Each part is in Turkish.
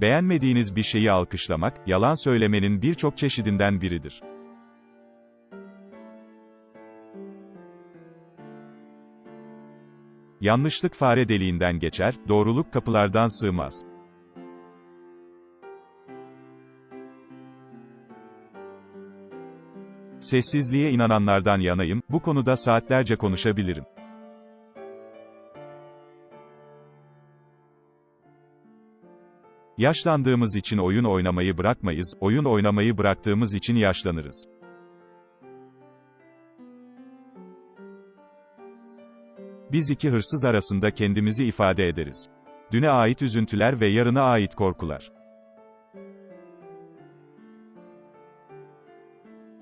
Beğenmediğiniz bir şeyi alkışlamak, yalan söylemenin birçok çeşidinden biridir. Yanlışlık fare deliğinden geçer, doğruluk kapılardan sığmaz. Sessizliğe inananlardan yanayım, bu konuda saatlerce konuşabilirim. Yaşlandığımız için oyun oynamayı bırakmayız, oyun oynamayı bıraktığımız için yaşlanırız. Biz iki hırsız arasında kendimizi ifade ederiz. Düne ait üzüntüler ve yarına ait korkular.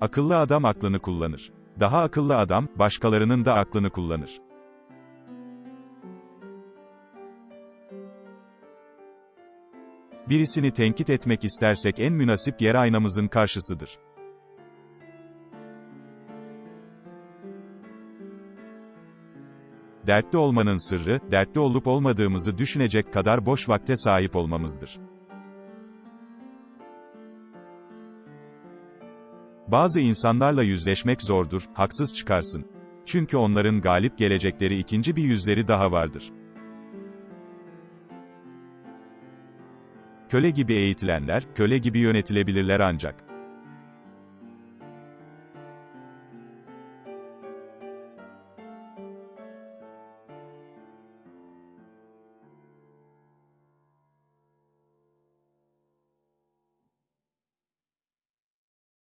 Akıllı adam aklını kullanır. Daha akıllı adam, başkalarının da aklını kullanır. Birisini tenkit etmek istersek en münasip yer aynamızın karşısıdır. Dertli olmanın sırrı, dertli olup olmadığımızı düşünecek kadar boş vakte sahip olmamızdır. Bazı insanlarla yüzleşmek zordur, haksız çıkarsın. Çünkü onların galip gelecekleri ikinci bir yüzleri daha vardır. Köle gibi eğitilenler, köle gibi yönetilebilirler ancak.